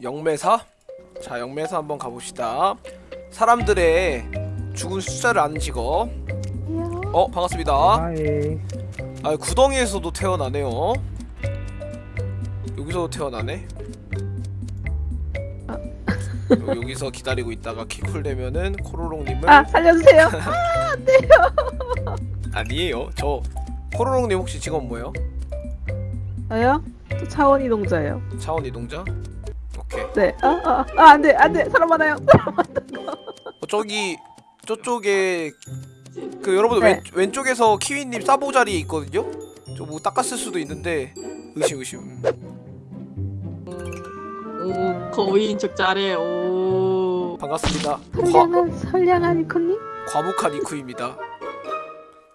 영매사? 자 영매사 한번 가봅시다 사람들의 죽은 숫자를 아는 직업 어 반갑습니다 아 구덩이에서도 태어나네요 여기서도 태어나네 요- 여기서 기다리고 있다가 키쿨 되면은 코로롱님을 아 살려주세요. 아니에요 저 코로롱님 혹시 직업 뭐예요? 저요? 저 차원 이동자예요. 차원 이동자? 오케이 네. 아 아 아, 안 돼 안 돼 사람 많아요. 어, 저기 저쪽에 그 여러분 네. 왼, 왼쪽에서 키위님 사보 자리에 있거든요? 저 뭐 닦았을 수도 있는데 의심 의심 음, 오 거위인 척 잘해 오 반갑습니다 과, 선량한 선량한 이코님. 과묵한 이쿠입니다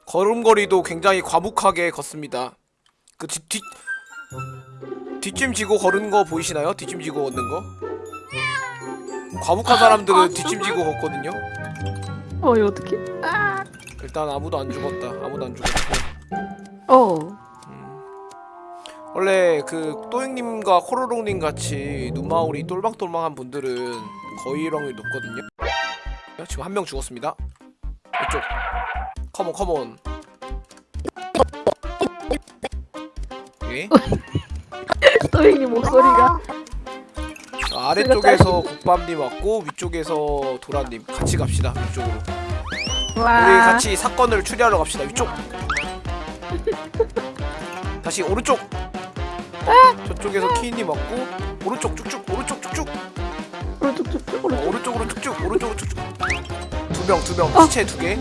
걸음걸이도 굉장히 과묵하게 걷습니다 그 뒤, 뒤 뒷짐 지고 걸은 거 보이시나요? 뒷짐 지고 걷는 거 과묵한 사람들은 뒷짐 지고 걷거든요 어 이거 어떻게? 아. 일단 아무도 안 죽었다 아무도 안 죽었고 어. 음. 원래 그 또잉님과 코로롱님 같이 눈마울이 똘망똘망한 분들은 거위렁이 높거든요. 지금 한 명 죽었습니다. 이쪽. 컴온 컴온. 예? 또이님 목소리가. 자, 아래쪽에서 국밥님 왔고 위쪽에서 도라님 같이 갑시다 위쪽으로. 와. 우리 같이 사건을 추리하러 갑시다 위쪽. 다시 오른쪽. 저쪽에서 키님 왔고 오른쪽 쭉쭉 오른쪽 쭉쭉. 오른쪽 쭉쭉 어, 오른쪽. 오른쪽으로 쭉쭉 오른쪽으로 쭉쭉 두명두명 어. 시체 두개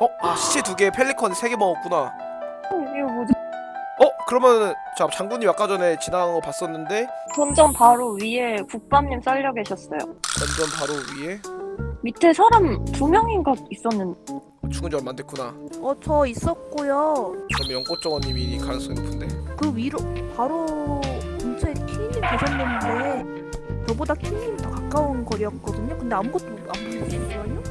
어? 아 시체 두개 펠리컨 세 개 먹었구나? 어? 그러면 자 장군님 아까 전에 지나간 거 봤었는데 본점 바로 위에 국밥님 쌀려 계셨어요. 완전 바로 위에 밑에 사람 두 명인가 있었는데 죽은 지 얼마 안 됐구나 어, 저 있었고요. 그럼 연꽃정원님이 가능성이 높은데 그 위로 바로 근처에 키님 계셨는데 저보다 키님이 더 가까운 거리였거든요. 근데 아무것도 안 보이셨어요?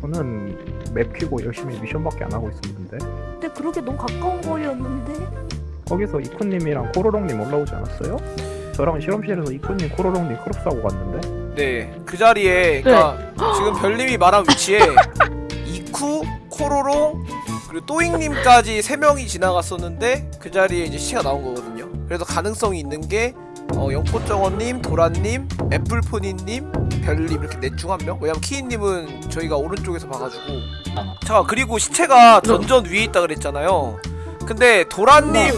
저는 맵 키고 열심히 미션밖에 안 하고 있었는데 근데 그렇게 너무 가까운 거리였는데 거기서 이쿠님이랑 코로롱님 올라오지 않았어요? 저랑 실험실에서 이쿠님 코로롱님 크롭 사고 갔는데? 네 그 자리에 그니까 지금 별님이 말한 위치에 이쿠 코로롱 그리고 또잉님까지 세 명이 지나갔었는데 그 자리에 이제 시체가 나온 거거든요. 그래서 가능성이 있는 게 어, 연꽃정원님, 도란님, 애플포니님, 별님 이렇게 넷 중 한 명? 왜냐면 키이님은 저희가 오른쪽에서 봐가지고. 자 그리고 시체가 던전 위에 있다 그랬잖아요. 근데 도란님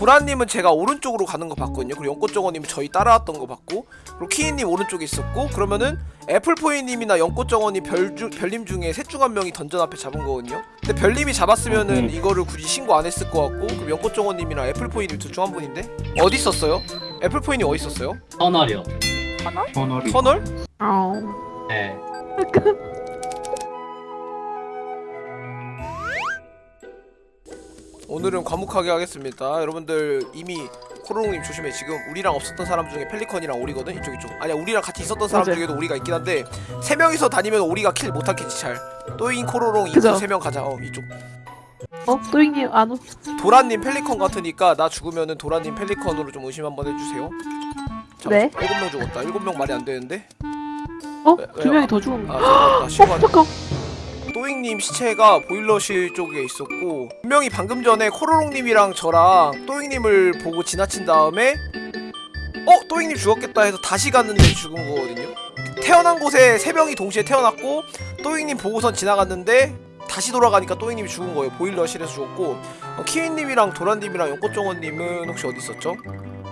도란님은 제가 오른쪽으로 가는 거 봤거든요 그리고 연꽃정원님은 저희 따라왔던 거 봤고 그리고 키이님 오른쪽에 있었고 그러면은 애플포이님이나 연꽃정원님 별주, 별님 중에 셋 중 한 명이 던전 앞에 잡은 거거든요 근데 별님이 잡았으면은 이거를 굳이 신고 안 했을 것 같고 그럼 연꽃정원님이랑 애플포이님 둘 중 한 분인데 어디 있었어요? 애플포이님 어디 있었어요? 터널이요. 터널이 터널? 어. 네. 오늘은 과묵하게 하겠습니다. 여러분들 이미 코로롱님 조심해. 지금 우리랑 없었던 사람 중에 펠리컨이랑 오리거든. 이쪽 이쪽. 아니야 우리랑 같이 있었던 사람 맞아요. 중에도 오리가 있긴 한데 세 명이서 다니면 오리가 kill 못하겠지 잘. 또잉 코로롱 이쪽 그죠. 세명 가자. 어 이쪽. 어 또이님 안 오. 도라님 펠리컨 같으니까 나 죽으면은 도라님 펠리컨으로 좀 의심 한번 해주세요. 자, 네. 일곱 명 죽었다. 일곱 명 말이 안 되는데. 어? 왜- 두 왜요? 명이 더 죽은 거. 아 죄송합니다. 어 시간. 또잉님 시체가 보일러실 쪽에 있었고 분명히 방금 전에 코로롱님이랑 저랑 또잉님을 보고 지나친 다음에 어? 또잉님 죽었겠다 해서 다시 갔는데 죽은 거거든요 태어난 곳에 세 명이 동시에 태어났고 또잉님 보고선 지나갔는데 다시 돌아가니까 또잉님이 죽은 거예요 보일러실에서 죽었고 어, 키위님이랑 도란님이랑 연꽃정원님은 혹시 어디 있었죠?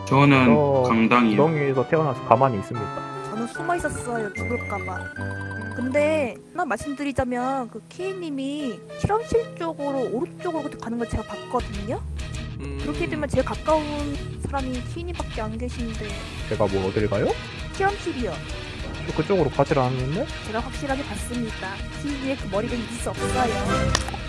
저는 저 강당이요. 구덩이에서 태어나서 가만히 있습니다 저는 숨어 있었어요. 죽을까봐. 근데 하나 말씀드리자면 그 키님이 실험실 쪽으로 오른쪽으로 가는 걸 제가 봤거든요. 음... 그렇게 되면 제일 가까운 사람이 키님밖에 안 계신데 제가 뭐 어딜 가요? 실험실이요. 저 그쪽으로 가질 않았는데? 제가 확실하게 봤습니다. 키님의 그 머리가 있을 수 없어요.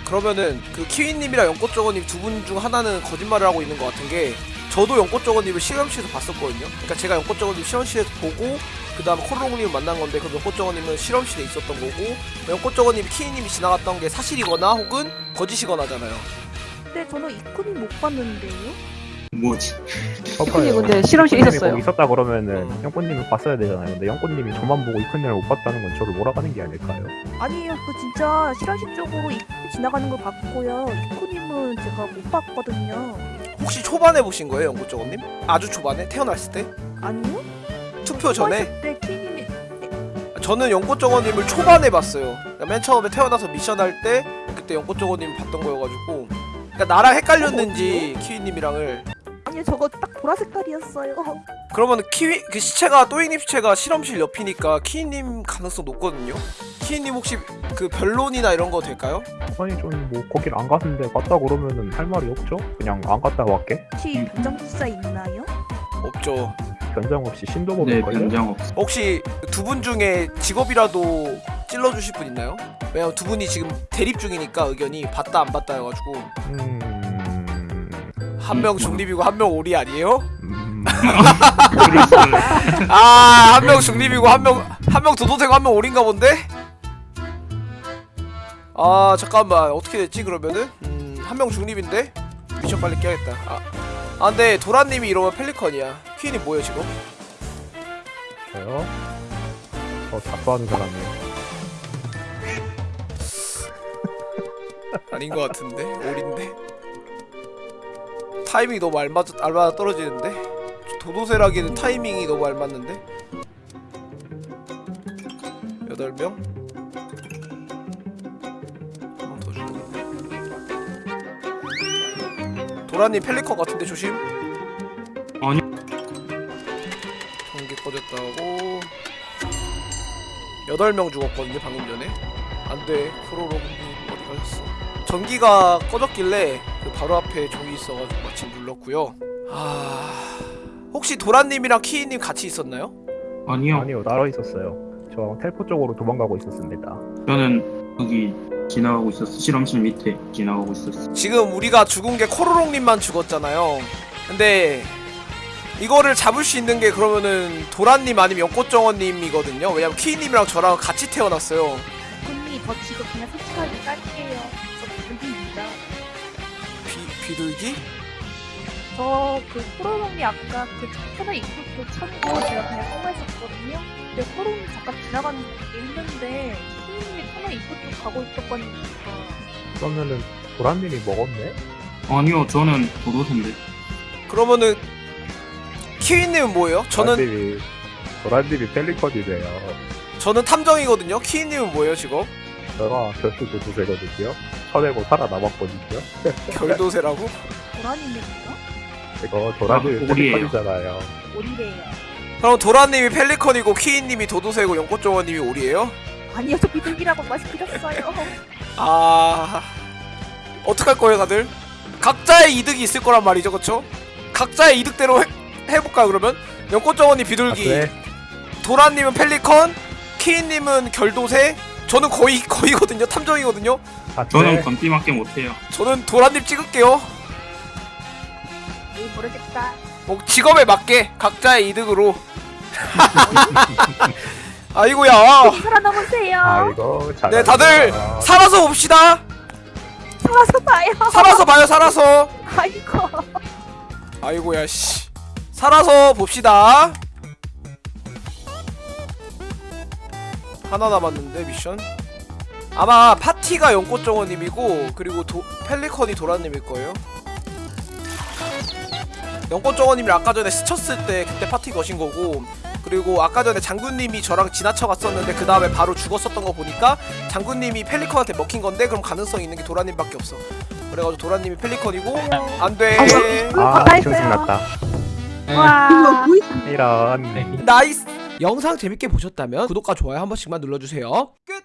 그러면은 그 키위님이랑 연꽃정원님 두 분 중 하나는 거짓말을 하고 있는 것 같은 게 저도 연꽃정원님을 실험실에서 봤었거든요. 그러니까 제가 연꽃정원님 실험실에서 보고 그 다음 코로롱님을 만난 건데 그럼 연꽃정원님은 실험실에 있었던 거고 연꽃정원님이 키위님이 지나갔던 게 사실이거나 혹은 거짓이거나잖아요. 근데 저는 이코님 못 봤는데요. 뭐지? 이쁜님 근데 실험실 있었어요. 거기 있었다 그러면은 어. 영꽃님을 봤어야 되잖아요. 근데 영꽃님이 저만 보고 이쁜님을 못 봤다는 건 저를 몰아가는 게 아닐까요? 아니에요. 그 진짜 실험실 쪽으로 이쿠 지나가는 걸 봤고요. 이쿠님은 제가 못 봤거든요. 혹시 초반에 보신 거예요, 연꽃정원님? 아주 초반에 태어났을 때? 아니요? 투표 전에? 네, 키님이 저는 연꽃정원님을 초반에 봤어요. 그러니까 맨 처음에 태어나서 미션 할 때 그때 연꽃정원님 봤던 거여가지고. 그러니까 나랑 헷갈렸는지 키위님이랑을. 아니요, 저거 딱 보라 색깔이었어요. 그러면 키위 그 시체가 또잉님 시체가 실험실 옆이니까 키위님 가능성 높거든요. 키위님 혹시 그 변론이나 이런 거 될까요? 아니 저는 뭐 거길 안 갔는데 갔다 그러면은 할 말이 없죠. 그냥 안 갔다 갈게. 혹시 변장 수사 있나요? 없죠. 변장 없이 신도 네, 먹을 거예요. 변장 없어. 혹시 두 분 중에 직업이라도 찔러주실 분 있나요? 왜냐면 두 분이 지금 대립 중이니까 의견이 봤다 안 봤다 해가지고 음... 한 명 중립이고 한 명 오리 아니에요? 음... 아한 명 중립이고 한 명 한 명 도도새고 한명 오리인가 본데? 아 잠깐만. 어떻게 됐지 그러면은? 음 한 명 중립인데? 미션 빨리 깨야겠다. 아, 아 근데 도라 님이 이러면 펠리컨이야. 퀸이 뭐예요 지금? 저요? 저 작가하는 사람이에요. 아닌 것 같은데? 오리인데? 타이밍이 너무 알맞 알맞아 떨어지는데 도도새라기는 타이밍이 너무 알맞는데? 여덟 명? 한번 더 주고 도라님 펠리컨 같은데 조심. 아니. 전기 꺼졌다고. 여덟 명 죽었거든요 방금 전에. 안돼. 프로로그님 어디 가셨어? 전기가 꺼졌길래 그 바로 앞에 종이 있어가지고 마침 눌렀고요. 아 혹시 도라님이랑 키이님 같이 있었나요? 아니요. 아니요 따로 있었어요. 저 텔포 쪽으로 도망가고 있었습니다. 저는 여기 지나가고 있었어. 실험실 밑에 지나가고 있었어. 지금 우리가 죽은 게 코로롱님만 죽었잖아요 근데 이거를 잡을 수 있는 게 그러면은 도라님 아니면 연꽃정원님이거든요 왜냐면 키이님이랑 저랑 같이 태어났어요 이쿠님, 저 지금 그냥 솔직하게 깔게요. 저 불기입니다. 비, 비둘기? 저그 코로롱이 아까 그 하나 입고 찾고 제가 그냥 통화했었거든요. 근데 코로롱이 잠깐 지나가는 게 있는데 키님이 하나 입고 쪽 가고 있었거든요. 그러면은 보란님이 먹었네? 아니요, 저는 도도새인데. 그러면은 키위님은 뭐예요? 저는 보란님이 보란님이 펠리컨이래요. 저는 탐정이거든요. 키위님은 뭐예요 지금? 제가 결수도 두 세거든요. 쳐내고 살아남았거든요. 결도새라고? 보라님이네요? 이거 도란님이 아. 펠리컨이잖아요. 오리래요. 그럼 도라님이 펠리컨이고 키위님이 도도새고 연꽃정원님이 오리예요? 아니요, 저 비둘기라고 말씀드렸어요. 아 어떡할 거예요 다들? 각자의 이득이 있을 거란 말이죠, 그렇죠? 각자의 이득대로 해, 해볼까요 그러면? 연꽃정원이 아, 비둘기, 그래? 도라님은 펠리컨, 키위님은 결도새, 저는 거의 거의거든요, 탐정이거든요. 아, 저는? 건띠밖에 못해요. 저는 도라님 찍을게요. 모르겠다. 뭐 직업에 맞게 각자의 이득으로. 아이고야. 살아남으세요. 아이고 잘. 네 다들 살아서 봅시다. 살아서 봐요. 살아서 봐요 살아서. 아이고. 아이고야 씨. 살아서 봅시다. 하나 남았는데 미션. 아마 파티가 연꽃정원님이고 그리고 도, 펠리컨이 도라님일 거예요. 연꽃정원님이 아까 전에 스쳤을 때 그때 파티 거신 거고 그리고 아까 전에 장군님이 저랑 지나쳐 갔었는데 그 다음에 바로 죽었었던 거 보니까 장군님이 펠리컨한테 먹힌 건데 그럼 가능성 있는 게 도라님밖에 없어. 그래가지고 도라님이 펠리컨이고 안 돼. 아 나이스요. 정신 났다. 와. 이런. 나이스. 영상 재밌게 보셨다면 구독과 좋아요 한 번씩만 눌러주세요. 끝.